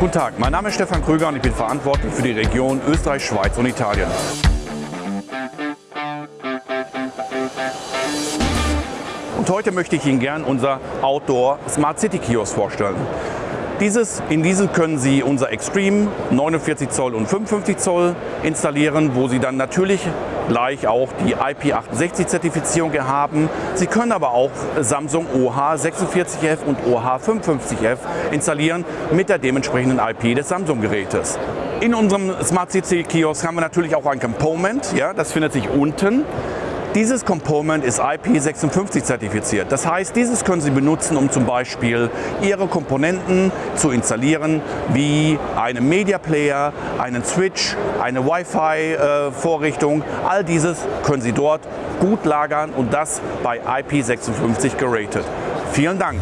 Guten Tag, mein Name ist Stefan Krüger und ich bin verantwortlich für die Region Österreich, Schweiz und Italien. Und heute möchte ich Ihnen gern unser Outdoor Smart City Kiosk vorstellen. Dieses, in diesem können Sie unser Extreme 49 Zoll und 55 Zoll installieren, wo Sie dann natürlich gleich auch die IP68-Zertifizierung haben. Sie können aber auch Samsung OH46F und OH55F installieren mit der dementsprechenden IP des Samsung-Gerätes. In unserem Smart City Kiosk haben wir natürlich auch ein Component, ja, das findet sich unten. Dieses Component ist IP56 zertifiziert. Das heißt, dieses können Sie benutzen, um zum Beispiel Ihre Komponenten zu installieren, wie einen Media Player, einen Switch, eine Wi-Fi-Vorrichtung. All dieses können Sie dort gut lagern und das bei IP56 geratet. Vielen Dank!